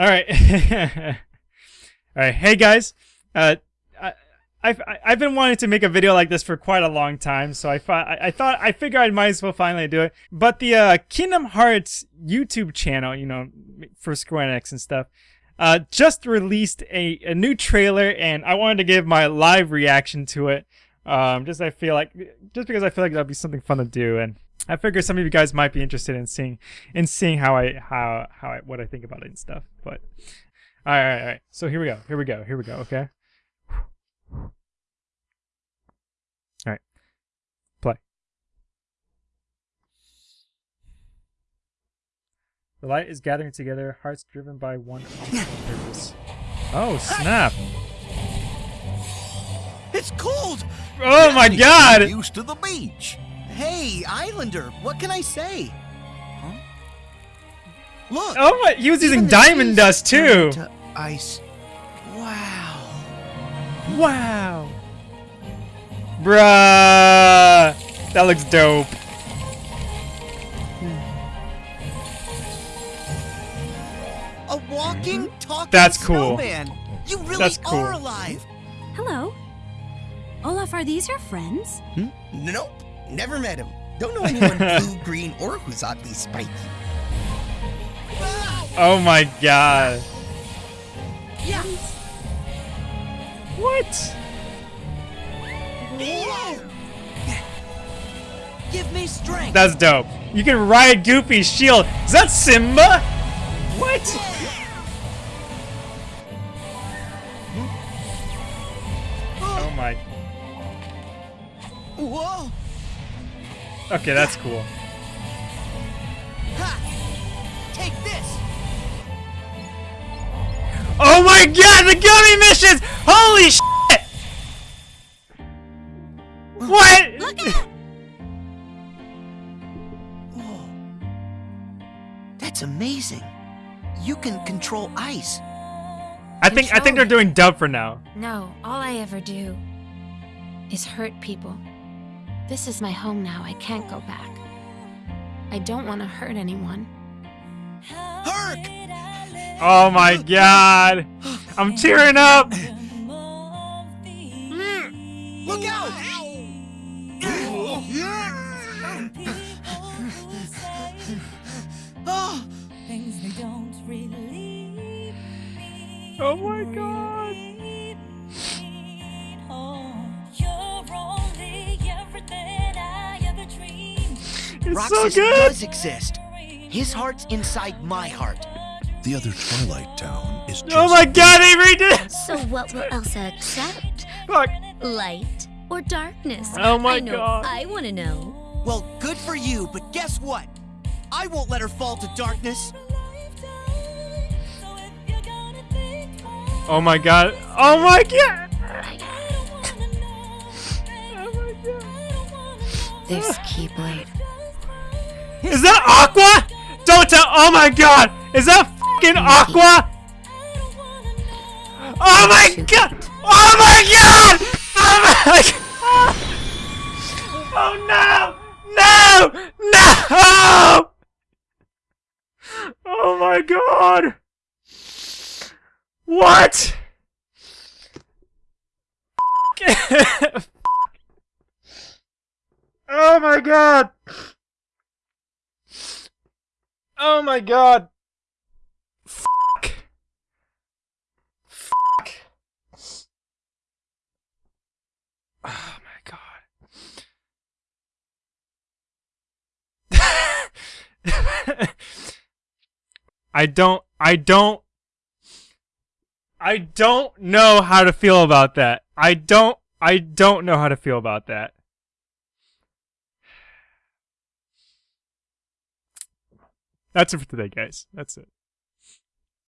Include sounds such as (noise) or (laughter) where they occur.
All right. (laughs) All right. Hey guys. Uh, I, I've I've been wanting to make a video like this for quite a long time, so I I, I thought I figured I might as well finally do it. But the uh, Kingdom Hearts YouTube channel, you know, for Square Enix and stuff, uh, just released a, a new trailer, and I wanted to give my live reaction to it. Um, just I feel like just because I feel like that'd be something fun to do, and I figure some of you guys might be interested in seeing in seeing how I how how I what I think about it and stuff. But all right, all right, all right. So here we go. Here we go. Here we go. Okay. All right. Play. The light is gathering together, hearts driven by one purpose. Oh snap! It's cold. Oh my god! Used to the beach. Hey, Islander, what can I say? Huh? Look. Oh my! He was using diamond dust too. to ice. Wow. Wow. Bruh. That looks dope. A walking, talking That's cool. snowman. You really That's cool. are alive. Hello. Olaf, are these your friends? Hmm? Nope, never met him. Don't know anyone (laughs) blue, green, or who's oddly spiky. Oh my god. Yes. What? Give me strength. That's dope. You can ride Goofy's shield. Is that Simba? What? Oh my. Whoa. Okay, that's cool. Take this. Oh my god, the gummy missions! Holy shit! What? Look out! Whoa. That's amazing. You can control ice. I think I think they're doing dub for now. No, all I ever do is hurt people. This is my home now. I can't go back. I don't want to hurt anyone. Herc! Oh my god! I'm tearing up! Mm. Look out! oh, Things they don't relieve me. Oh my god! It's Roxas so good! does exist. His heart's inside my heart. The other Twilight Town is oh just Oh my god, they redid it! So what will Elsa accept? Fuck. Light or darkness? Oh my I know God. I want to know. Well, good for you, but guess what? I won't let her fall to darkness. So if you're gonna think more, Oh my god. Oh my god! I don't wanna know. Oh my god. I don't wanna know. There's Keyblade. Is that Aqua? Don't tell. Oh my god! Is that fucking Aqua? Oh my god! Oh my god! Oh my (laughs) god! Oh no! No! No! Oh my god! What? (laughs) oh my god! Oh my god! Fuck! Fuck! Oh my god. I don't, I don't, I don't know how to feel about that. I don't, I don't know how to feel about that. That's it for today, guys. That's it.